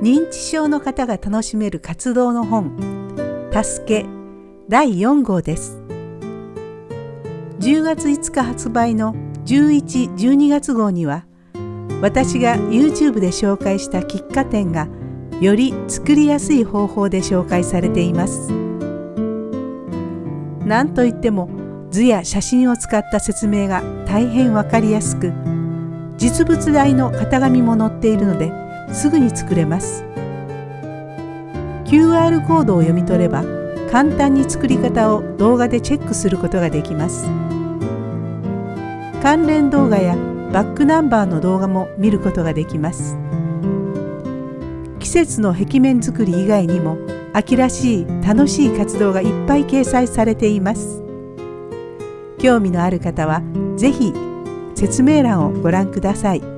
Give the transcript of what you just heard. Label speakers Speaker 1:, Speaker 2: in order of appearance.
Speaker 1: 認知症の方が楽しめる活動の本「助け」第4号です。10月5日発売の11、12月号には私が YouTube で紹介した喫茶店がより作りやすい方法で紹介されています。なんといっても図や写真を使った説明が大変わかりやすく実物大の型紙も載っているのですぐに作れます。QR コードを読み取れば簡単に作り方を動画でチェックすることができます。関連動画やバックナンバーの動画も見ることができます。季節の壁面作り以外にも秋らしい楽しい活動がいっぱい掲載されています。興味のある方は是非説明欄をご覧ください。